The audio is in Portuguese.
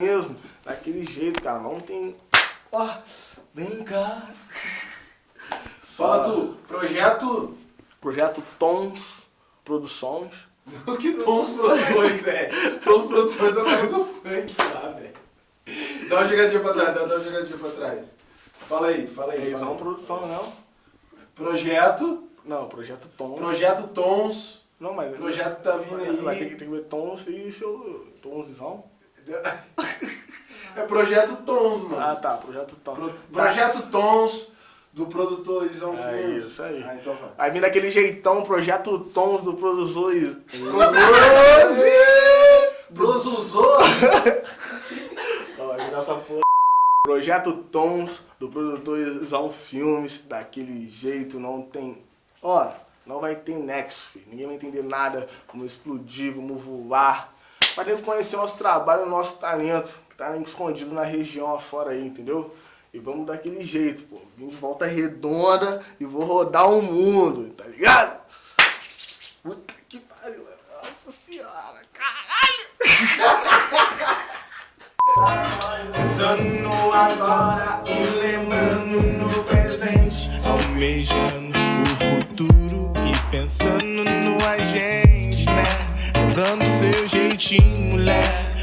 mesmo, daquele jeito, cara. Não tem. Ó, vem cá. Fala tu, projeto. Projeto Tons Produções. Que Tons Produções, velho? Tons Produções é o nome do funk lá, velho. Dá uma jogadinha pra trás, dá uma jogadinha pra trás. Fala aí, fala aí. Eles são produção, não? Projeto. Não, Projeto Tons. Projeto Tons. Não, mas. Projeto tá vindo aí. Ter que, tem que ver Tons e seu. Tonzão. É Projeto Tons, mano. Ah, tá, Projeto Tons. Pro- Projeto Tons do produtor Isão É Filmes. isso aí. Ah, então vai. Aí vem daquele jeitão, Projeto Tons do produtor. Doze usou. Ó, virar essa porra. Projeto Tons do produtor Isão Filmes, daquele jeito, não tem. Ó, não vai ter nexo, filho. Ninguém vai entender nada, como explodir, vamos voar. Pra nego conhecer o nosso trabalho, o nosso talento, que tá escondido na região afora aí, entendeu? E vamos daquele jeito, pô. Vim de volta redonda e vou rodar o mundo, tá ligado? Puta que pariu, nossa senhora, caralho! Pensando agora e lembrando no presente Almejando o futuro e pensando no Lembrando seu jeitinho, mulher